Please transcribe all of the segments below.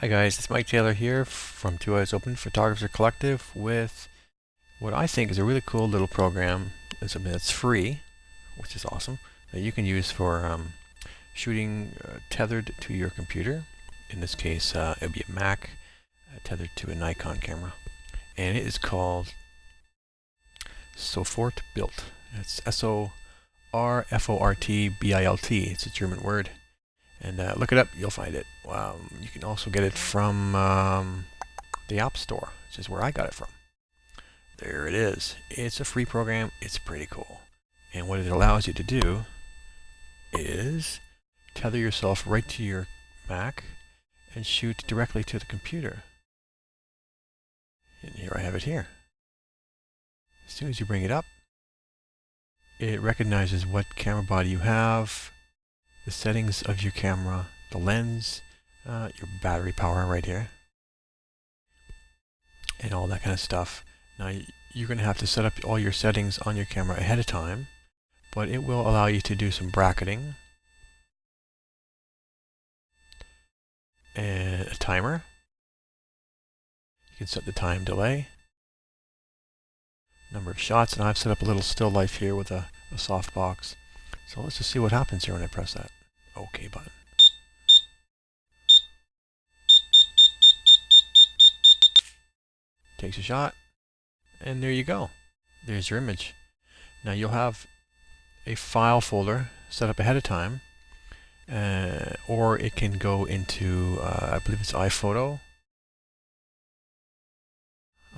Hi guys, it's Mike Taylor here from Two Eyes Open Photographer Collective with what I think is a really cool little program. It's something that's free, which is awesome, that you can use for um, shooting uh, tethered to your computer. In this case, uh, it would be a Mac uh, tethered to a Nikon camera. And it is called Sofort Built. It's S-O-R-F-O-R-T-B-I-L-T. It's a German word. And uh, look it up, you'll find it. Um, you can also get it from um, the App Store, which is where I got it from. There it is. It's a free program. It's pretty cool. And what it allows you to do is tether yourself right to your Mac and shoot directly to the computer. And here I have it here. As soon as you bring it up, it recognizes what camera body you have, the settings of your camera, the lens, uh, your battery power right here, and all that kind of stuff. Now you're going to have to set up all your settings on your camera ahead of time, but it will allow you to do some bracketing and a timer. You can set the time delay, number of shots, and I've set up a little still life here with a, a softbox. So let's just see what happens here when I press that. OK button. Takes a shot, and there you go. There's your image. Now you'll have a file folder set up ahead of time, uh, or it can go into, uh, I believe it's iPhoto.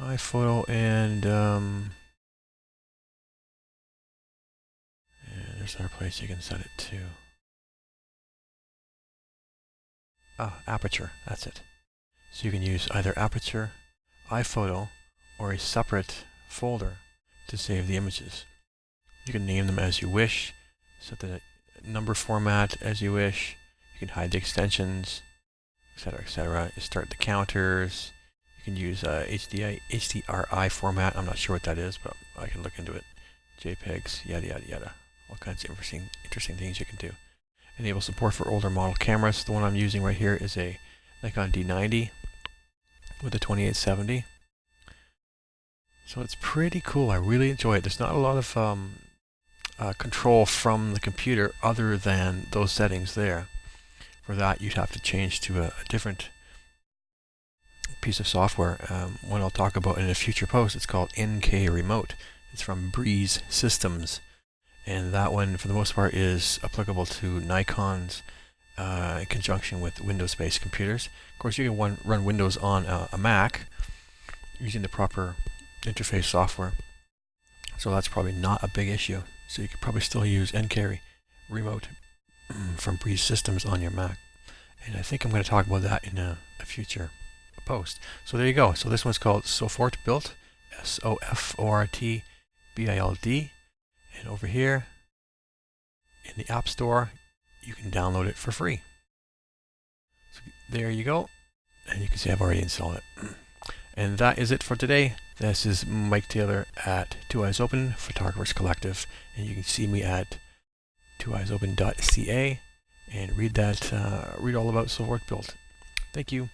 iPhoto and, um, yeah, there's another place you can set it to. Ah, Aperture, that's it. So you can use either Aperture, iPhoto, or a separate folder to save the images. You can name them as you wish, set the number format as you wish, you can hide the extensions, etc, etc. Start the counters, you can use uh, HDI, HDRI format, I'm not sure what that is, but I can look into it. JPEGs, yada yada yada. All kinds of interesting, interesting things you can do enable support for older model cameras. The one I'm using right here is a Nikon D90 with a 2870. So it's pretty cool. I really enjoy it. There's not a lot of um, uh, control from the computer other than those settings there. For that, you'd have to change to a, a different piece of software. Um, one I'll talk about in a future post. It's called NK Remote. It's from Breeze Systems and that one for the most part is applicable to Nikon's uh, in conjunction with Windows-based computers. Of course, you can one, run Windows on a, a, Mac using the proper interface software, so that's probably not a big issue. So you could probably still use NK Remote from Breeze Systems on your Mac. And I think I'm going to talk about that in a, a future post. So there you go. So this one's called Sofort Built S-O-F-O-R-T-B-I-L-D. And over here in the App Store, you can download it for free. So there you go. And you can see I've already installed it. And that is it for today. This is Mike Taylor at Two Eyes Open Photographers Collective. And you can see me at twoeyesopen.ca and read that, uh, read all about Sofortbild. Thank you.